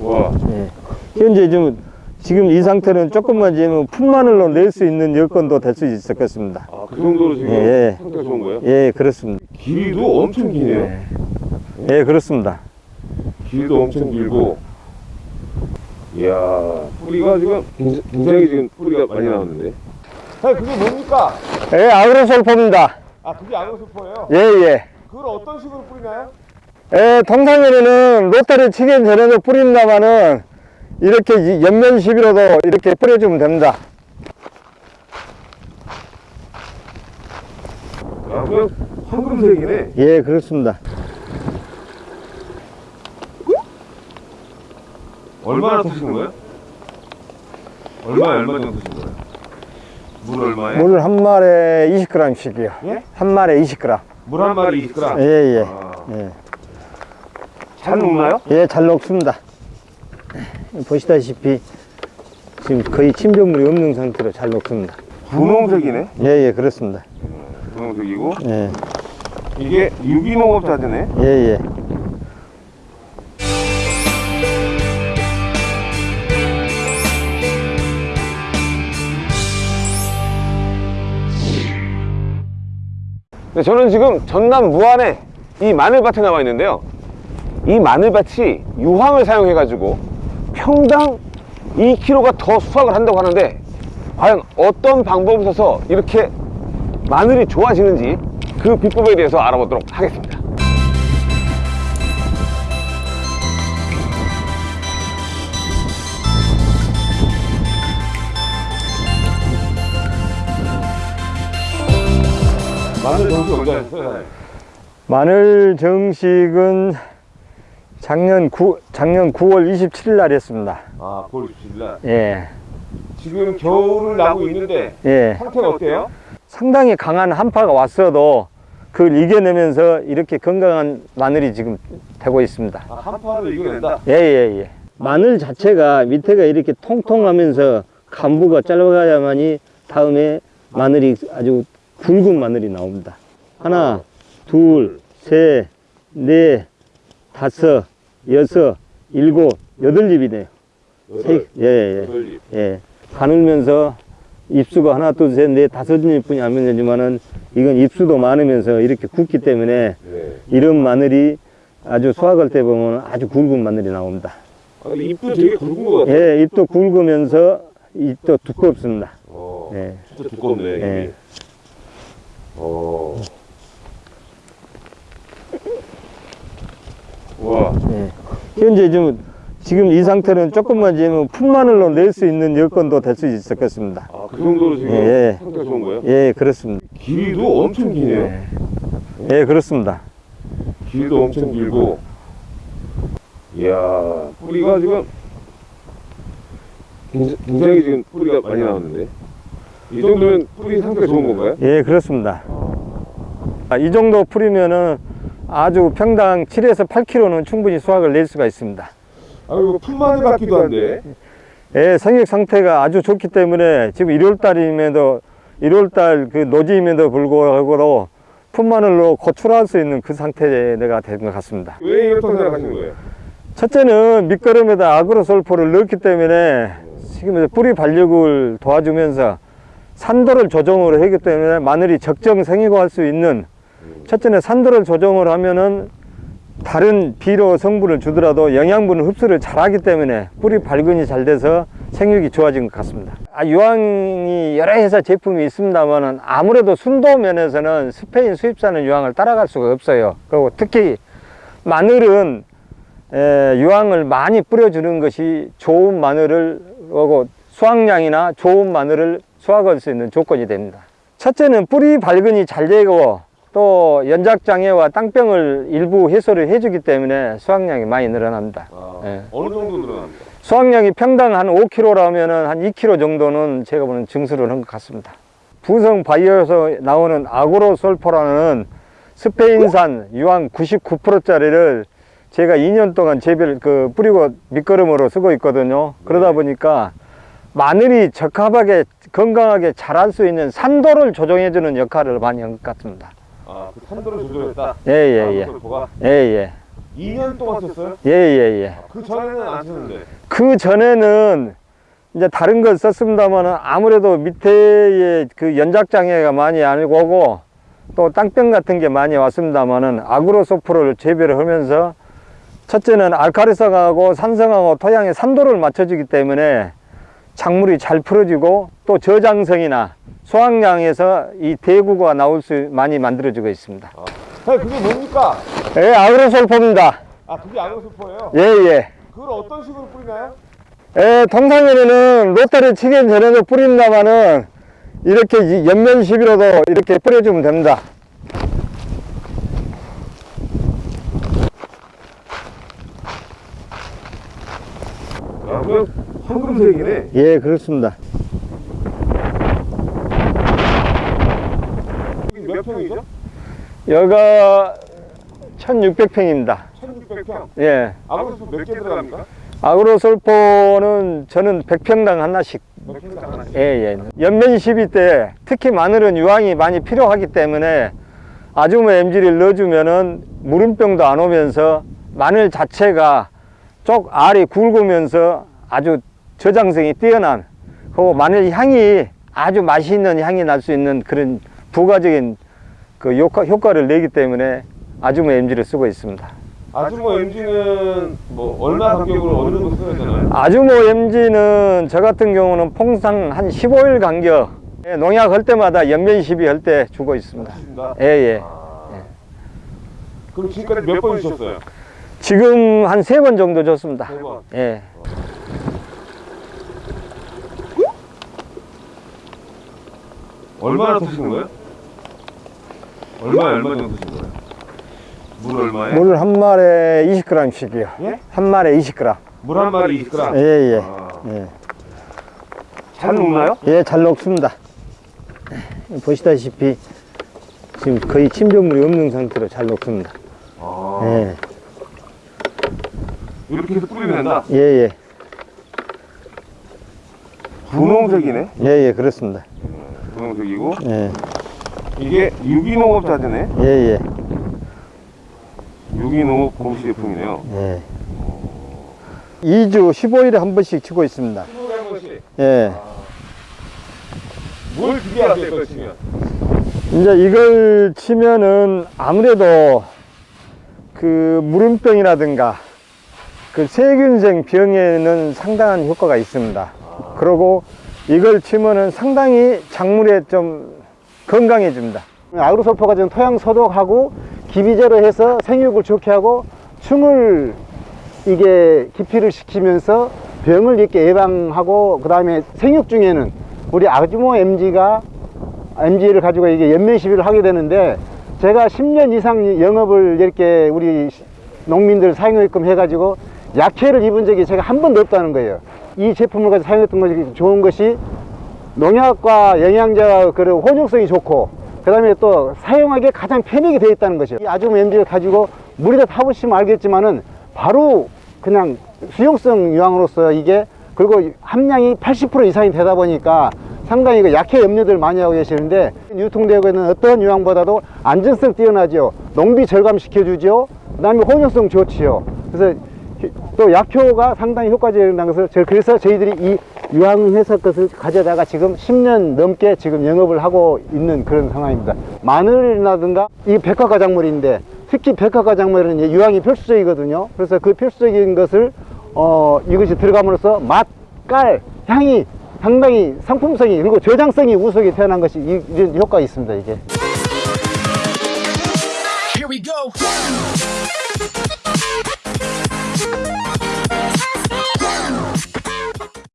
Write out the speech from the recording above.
와, 예. 현재 좀 지금 이 상태는 조금만 지면 품마늘로 낼 수 있는 여건도 될 수 있었겠습니다. 아, 그 정도로 지금 예. 상태가 좋은 거예요? 예, 그렇습니다. 길이도 엄청 기네요. 예, 예 그렇습니다. 길도 엄청 길고. 이야, 뿌리가 지금 굉장히, 지금 뿌리가 많이 나왔는데. 자, 그게 뭡니까? 예, 아그로솔포입니다. 아, 그게 아그로스퍼예요? 예, 예. 그걸 어떤 식으로 뿌리나요? 예, 통상에는 로타리 치기 전에도 뿌린다마는 이렇게 이- 옆면 시비로도 이렇게 뿌려주면 됩니다. 아, 그냥 황금색이네. 예, 그렇습니다. 얼마나 타시는 거예요? 얼마, 얼마 정도 타신 거예요? 물 얼마에? 물 한 마리에 20g씩이요. 예? 한 마리에 20g. 물 한 마리 20g. 예, 예. 아, 예. 잘 녹나요? 예, 잘 녹습니다. 보시다시피 지금 거의 침전물이 없는 상태로 잘 녹습니다. 분홍색이네. 예, 예, 그렇습니다. 분홍색이고 예, 이게 유기농업 자재네. 예, 예. 저는 지금 전남 무안에 이 마늘밭에 나와 있는데요. 이 마늘밭이 유황을 사용해 가지고 평당 2kg가 더 수확을 한다고 하는데 과연 어떤 방법을 써서 이렇게 마늘이 좋아지는지 그 비법에 대해서 알아보도록 하겠습니다. 마늘 정수 언제 하셨어요? 마늘 정식은 작년 9, 작년 9월 27일 날 했습니다. 아, 9월 27일 날. 예, 지금 겨울을 나고 있는데 예. 상태가 어때요? 상당히 강한 한파가 왔어도 그걸 이겨내면서 이렇게 건강한 마늘이 지금 되고 있습니다. 아, 한파를 이겨낸다. 예, 예, 예. 마늘 자체가 밑에가 이렇게 통통하면서 간부가 짧아야만이 다음에 마늘이 아주 굵은 마늘이 나옵니다. 하나, 둘, 셋, 넷, 다섯, 여섯, 일곱, 여덟 입이네요. 세, 예, 예, 입. 예. 가늘면서 입수가 하나, 둘, 셋, 넷, 다섯 입뿐이 안 되지만은 이건 입수도 많으면서 이렇게 굵기 때문에 네. 이런 마늘이 아주 수확할 때 보면 아주 굵은 마늘이 나옵니다. 아, 근데 잎도 되게 굵은 것 같아요. 예, 잎도 굵으면서 잎도 두껍습니다. 어, 예. 진짜 두껍네. 예. 잎이. 어. 와, 예. 현재 좀 지금 이 상태는 조금만 지면 품마늘로 낼 수 있는 여건도 될 수 있었겠습니다. 아, 그 정도로 지금 예. 상태가 좋은 거예요? 예, 그렇습니다. 길이도 엄청 기네요. 예, 예 그렇습니다. 길도 엄청 길고. 이야, 뿌리가 지금 굉장히 지금 뿌리가 많이 나왔는데. 이 정도면 뿌리 상태가 좋은 건가요? 예, 그렇습니다. 아, 이 정도 풀이면은 아주 평당 7에서 8kg는 충분히 수확을 낼 수가 있습니다. 아, 이거 풀마늘 같기도 한데. 예, 성격 상태가 아주 좋기 때문에 지금 1월달임에도 1월달 그 노지임에도 불구하고 품마늘로 고출할 수 있는 그 상태가 된 것 같습니다. 왜 이렇다고 생각하시는 거예요? 첫째는 밑거름에다 아그로솔포를 넣기 때문에 지금 뿌리 발육을 도와주면서 산도를 조정을 하기 때문에 마늘이 적정 생육할 수 있는 첫째는 산도를 조정을 하면은 다른 비료 성분을 주더라도 영양분을 흡수를 잘하기 때문에 뿌리 발근이 잘 돼서 생육이 좋아진 것 같습니다. 아, 유황이 여러 회사 제품이 있습니다만은 아무래도 순도 면에서는 스페인 수입산은 유황을 따라갈 수가 없어요. 그리고 특히 마늘은 에, 유황을 많이 뿌려주는 것이 좋은 마늘을 하고 수확량이나 좋은 마늘을 수확할 수 있는 조건이 됩니다. 첫째는 뿌리 발근이 잘 되고 또 연작장애와 땅병을 일부 해소를 해주기 때문에 수확량이 많이 늘어납니다. 아, 예. 어느 정도 늘어납니까? 수확량이 평당 한 5kg라면 한 2kg 정도는 제가 보는 증수를 한 것 같습니다. 부성 바이오에서 나오는 아그로솔포라는 스페인산 유황 99%짜리를 제가 2년 동안 재배를 그 뿌리고 밑거름으로 쓰고 있거든요. 그러다 보니까 마늘이 적합하게 건강하게 자랄 수 있는 산도를 조정해주는 역할을 많이 한 것 같습니다. 아, 그 산도를 조절했다. 예, 예, 예. 솔포가 예, 예. 2년 동안 썼어요? 예, 예, 예. 그 전에는 안 썼는데. 그 전에는 이제 다른 걸 썼습니다만 아무래도 밑에에 그 연작장애가 많이 안 오고 또 땅병 같은 게 많이 왔습니다만은 아그로소프를 재배를 하면서 첫째는 알카리성하고 산성하고 토양의 산도를 맞춰주기 때문에 작물이 잘 풀어지고 또 저장성이나 수확량에서 이 대구가 나올 수 많이 만들어지고 있습니다. 아, 그게 뭡니까? 예, 아그로솔포입니다. 아, 그게 아그로솔포예요? 예, 예. 그걸 어떤 식으로 뿌리나요? 예, 통상에는 로타리 치기 전에도 뿌린다마는 이렇게 이 옆면 시비로도 이렇게 뿌려주면 됩니다. 아, 그냥 황금색이네. 예, 그렇습니다. 몇 평이죠? 여기가 1600평입니다. 1600평. 예. 아그로솔포 몇개 들어갑니까? 아그로솔포는 저는 100평당 하나씩. 하나씩. 예, 예. 옆면 시비 때 특히 마늘은 유황이 많이 필요하기 때문에 아주모 MG를 넣어주면은 무름병도 안 오면서 마늘 자체가 쪽 알이 굵으면서 아주 저장성이 뛰어난 그리고 마늘 향이 아주 맛있는 향이 날 수 있는 그런 부가적인 그 효과, 효과 를 내기 때문에 아주모 MG를 쓰고 있습니다. 아주모 MG는 뭐 얼마 간격으로 어느 정도 써야 되나요? 아주모 MG는 저 같은 경우는 통상 한 15일 간격 예, 농약 할 때마다 연면 시비 할 때 주고 있습니다. 예, 예. 아. 그럼 지금까지 몇 번 주셨어요? 지금 한 세 번 정도 줬습니다. 세 번. 예. 얼마나 드시는 거예요? 얼마에 얼마 정도 드시는 거예요? 물 얼마에? 물 한 마리에 20g씩이요. 예? 한 마리에 20g. 물 한 마리 20g. 예, 예. 아. 예. 잘 녹나요? 예, 잘 녹습니다. 보시다시피 지금 거의 침전물이 없는 상태로 잘 녹습니다. 아. 예, 이렇게 해서 뿌리면 된다. 예, 예. 분홍색이네. 예, 예, 그렇습니다. 분홍색이고 예, 이게 유기농업 자재네. 예, 예. 유기농업 공시 제품이네요. 예. 2주 15일에 한 번씩 치고 있습니다. 15개 한 번씩. 예. 뭘 기대하세요, 이걸 치면? 이제 이걸 치면은 아무래도 그 무름병이라든가 그 세균性병에는 상당한 효과가 있습니다. 그리고 이걸 치면은 상당히 작물에 좀 건강해집니다. 아그로솔포가 지금 토양 소독하고 기비제로 해서 생육을 좋게 하고 충을 이게 기피를 시키면서 병을 이렇게 예방하고 그 다음에 생육 중에는 우리 아주모 MG가 MG를 가지고 이게 연면 시비를 하게 되는데 제가 10년 이상 영업을 이렇게 우리 농민들 사용했끔 해가지고 약해를 입은 적이 제가 한 번도 없다는 거예요. 이 제품을 가지고 사용했던 것이 좋은 것이 농약과 영양제와 그리고 혼용성이 좋고 그 다음에 또 사용하기에 가장 편하게 되어 있다는 것이요. 이 아주모 MG를 가지고 물에다 타보시면 알겠지만은 바로 그냥 수용성 유황으로서 이게 그리고 함량이 80% 이상이 되다 보니까 상당히 그 약해 염려들 많이 하고 계시는데 유통되고 있는 어떤 유황보다도 안전성 뛰어나죠 농비 절감시켜주죠 그 다음에 혼용성 좋지요. 그래서 또 약효가 상당히 효과적이라는 것을 저- 그래서 저희들이 이 유황회사 것을 가져다가 지금 10년 넘게 지금 영업을 하고 있는 그런 상황입니다. 마늘이라든가 이 백화과 작물인데 특히 백화과 작물은 이제 유황이 필수적이거든요. 그래서 그 필수적인 것을 어 이것이 들어감으로써 맛, 깔, 향이 상당히 상품성이 그리고 저장성이 우수하게 태어난 것이 이- 이런 효과가 있습니다 이게.